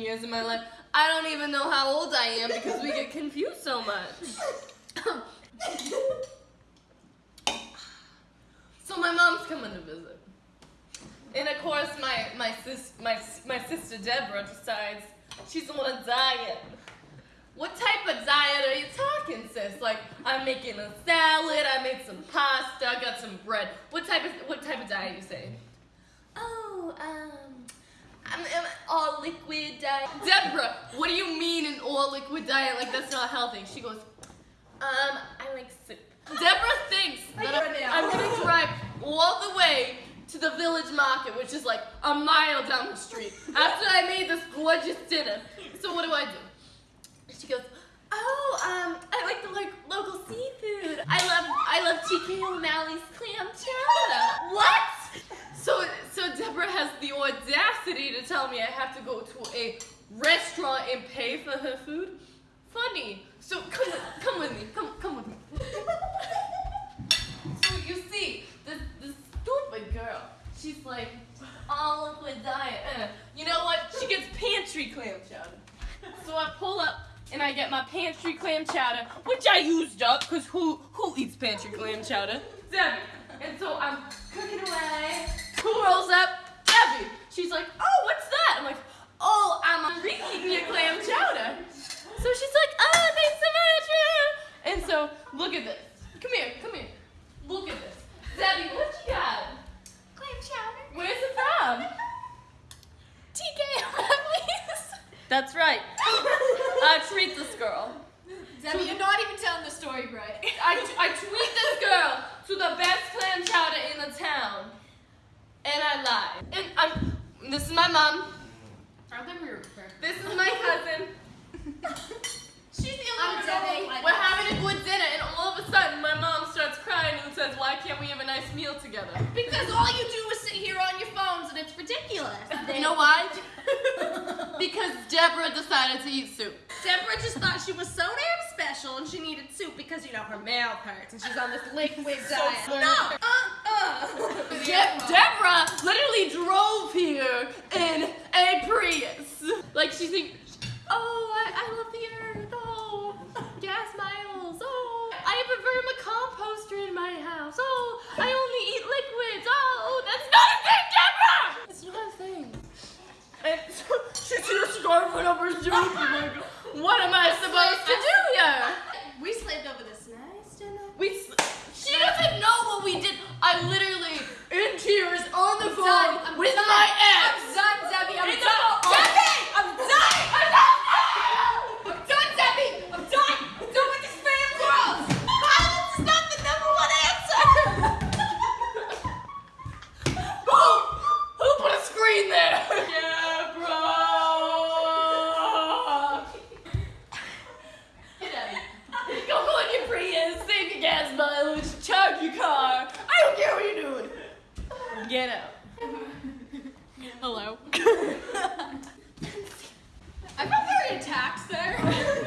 years of my life. I don't even know how old I am because we get confused so much. so my mom's coming to visit. And of course my my sis my my sister Deborah decides she's on a diet. What type of diet are you talking, sis? Like I'm making a salad, I made some pasta, I got some bread. What type of what type of diet you say? Oh, um, I'm, I'm all liquid diet. Deborah, what do you mean an all liquid diet? Like that's not healthy. She goes, um, I like soup. Deborah thinks that I'm, I'm gonna drive all the way to the village market, which is like a mile down the street, after I made this gorgeous dinner. So what do I do? She goes, oh, um, I like the like local seafood. I love, I love TK O'Malley's clam chowder. What? So, so Deborah has the audacity to tell me I have to go to a restaurant and pay for her food. Funny. So come, with, come with me. Come, come with me. so you see, this, this stupid girl. She's like, all liquid diet. Uh, you know what? She gets pantry clam chowder. So I pull up and I get my pantry clam chowder, which I used up, because who who eats pantry clam chowder? Debbie. And so I'm cooking away. Who rolls up? Debbie. She's like, oh, what's that? I'm like, oh, I'm reheating your clam chowder. So she's like, oh, thanks so much. And so, look at this. Come here, come here. Look at this. Debbie, what you got? Clam chowder. Where's it from? TK O'Malley's. That's right. I uh, treat this girl. Debbie, you're not even telling the story right. I, I tweet this girl to the best clam chowder in the town. And I lie. And I'm, this is my mom. I think we were perfect. This is my cousin. She's the only Debbie. one. We're having a good dinner, and all of a sudden, my mom starts crying and says, "Why can't we have a nice meal together?" Because all you do is sit here on your phones and it's ridiculous. You know why? Because Deborah decided to eat soup. Deborah just thought she was so damn special and she needed soup because, you know, her mouth hurts and she's on this liquid diet. funny. no! Uh-uh! De- Deborah literally drove here 주인이 gas mileage, charge your car. I don't care what you're doing. Get out. Hello. I felt very attacked there.